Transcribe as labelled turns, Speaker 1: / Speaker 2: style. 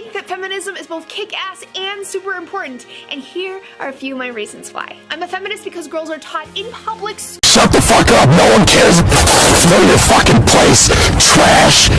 Speaker 1: think that feminism is both kick-ass and super important, and here are a few of my reasons why. I'm a feminist because girls are taught in public
Speaker 2: Shut the fuck up, no one cares. Know your fucking place, trash.